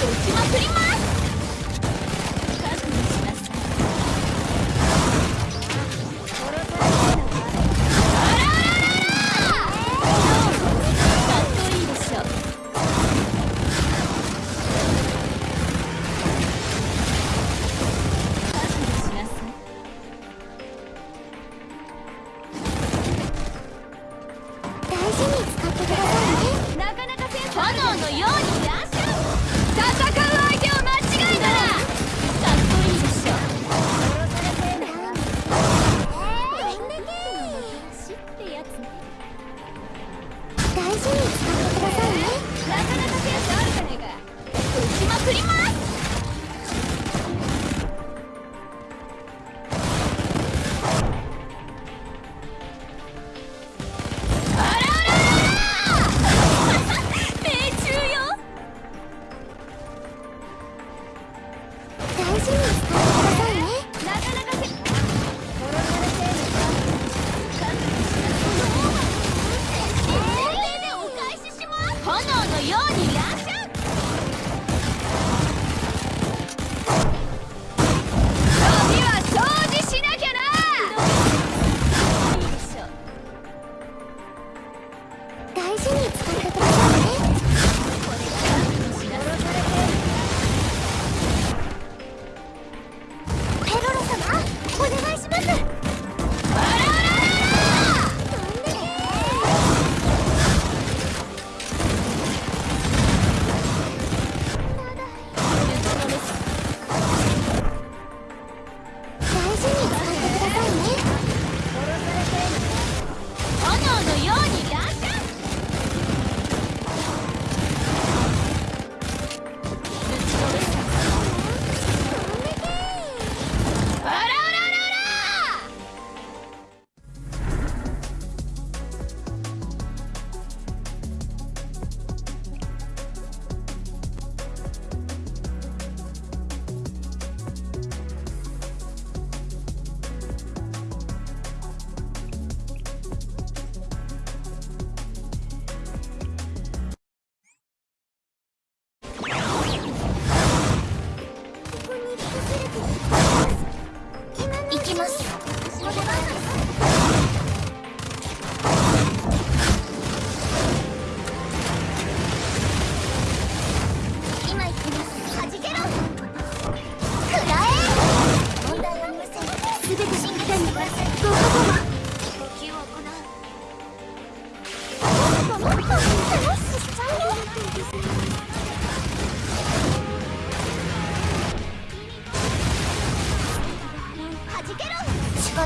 ちまくりす炎のように。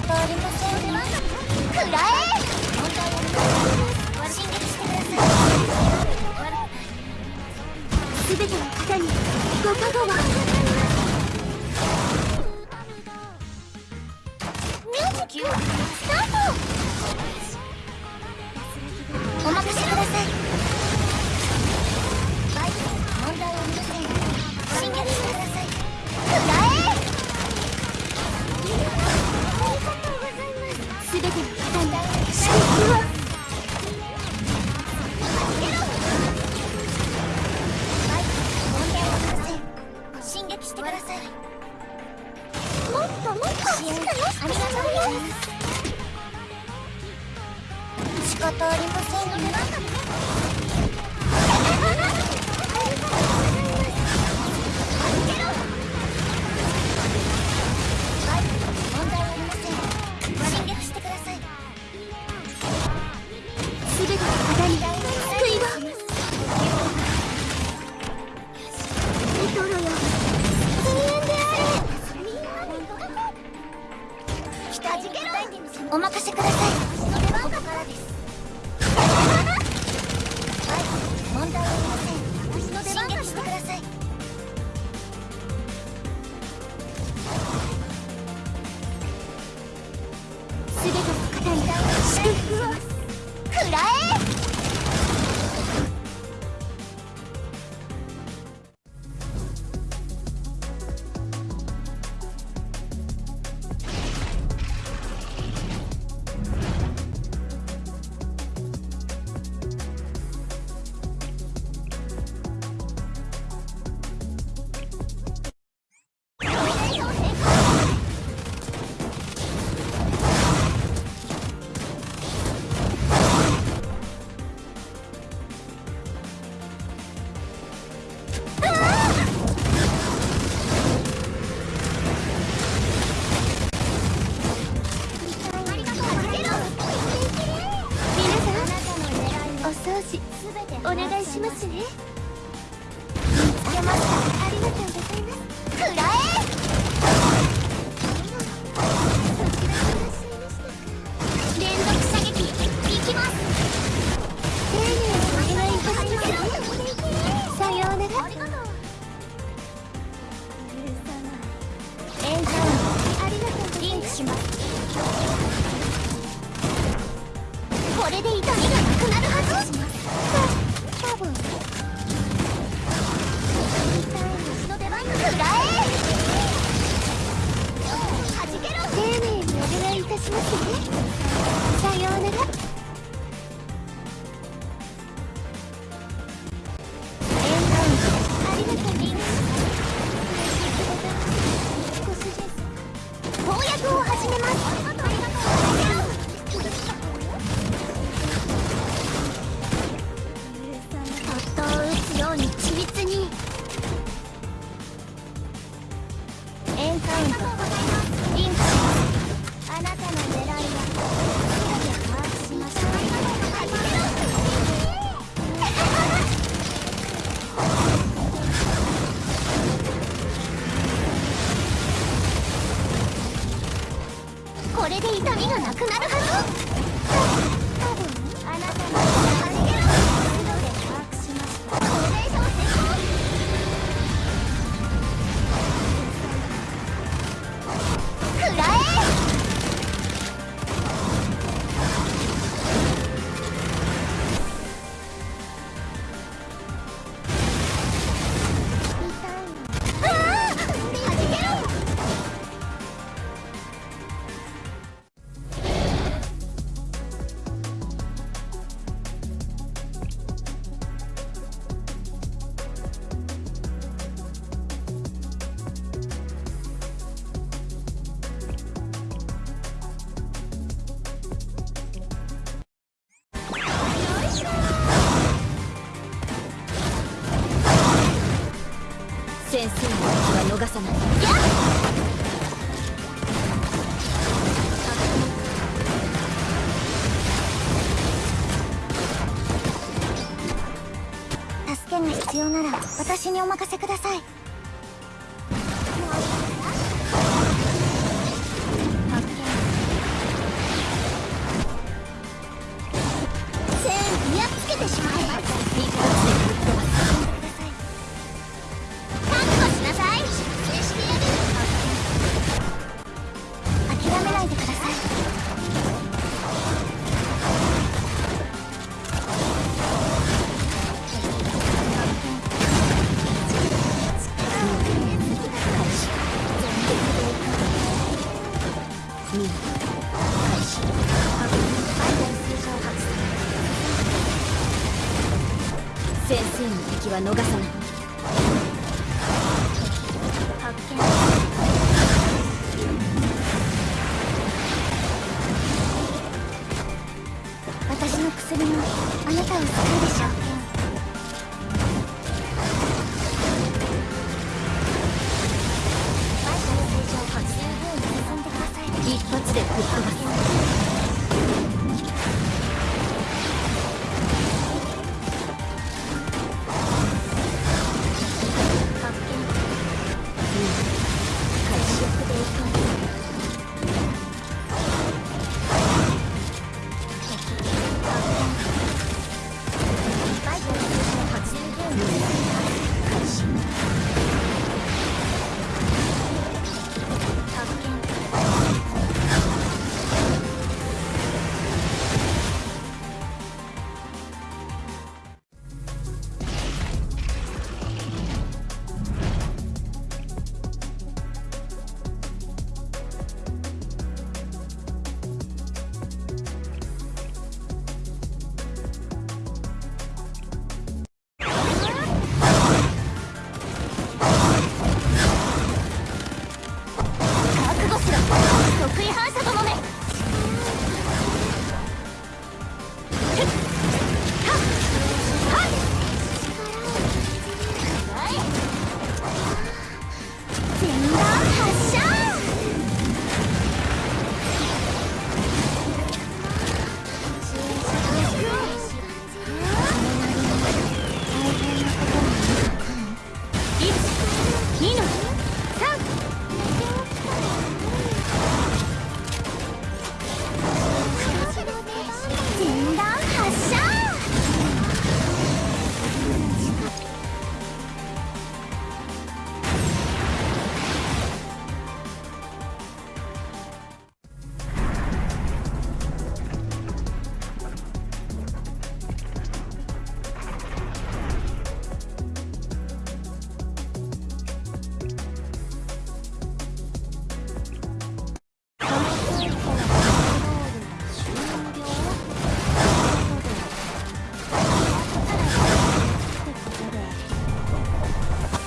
方ありませんくらえ進撃してくださいすべての方にご加護はミュージックスタートお任せください。事ありませんね。お願いしますね。見つけましたありがとうございます。くらえ連続射撃いきます。丁寧にお願いいたします。さようならますねさようなら。エンカウントありがとうリンク少しです攻略を始めます先生の気は逃さない。助けが必要なら私にお任せください。全部やっつけてしまえ生の敵は逃さない。発見。私の薬もあなたを救うでしょう。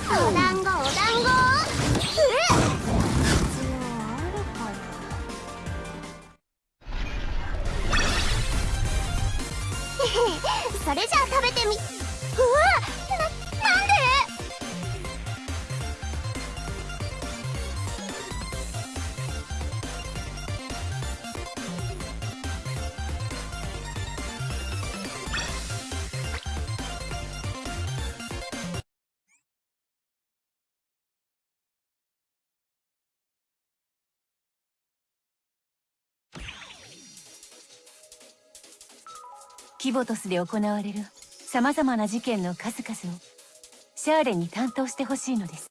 好的。キボトスで行われる様々な事件の数々をシャーレに担当してほしいのです。